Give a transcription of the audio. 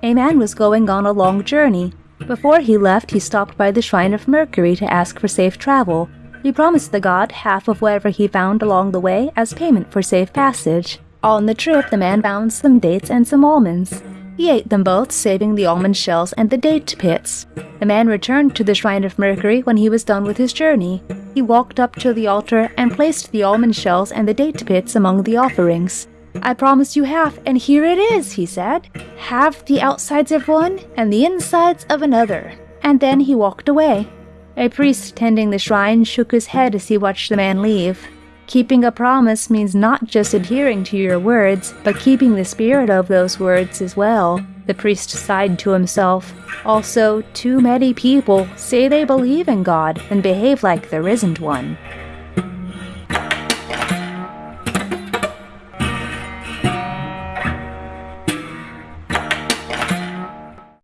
A man was going on a long journey. Before he left, he stopped by the shrine of Mercury to ask for safe travel. He promised the god half of whatever he found along the way as payment for safe passage. On the trip, the man found some dates and some almonds. He ate them both, saving the almond shells and the date pits. The man returned to the shrine of Mercury when he was done with his journey. He walked up to the altar and placed the almond shells and the date pits among the offerings. I promised you half, and here it is, he said. Half the outsides of one and the insides of another. And then he walked away. A priest tending the shrine shook his head as he watched the man leave. Keeping a promise means not just adhering to your words, but keeping the spirit of those words as well. The priest sighed to himself. Also, too many people say they believe in God and behave like there isn't one.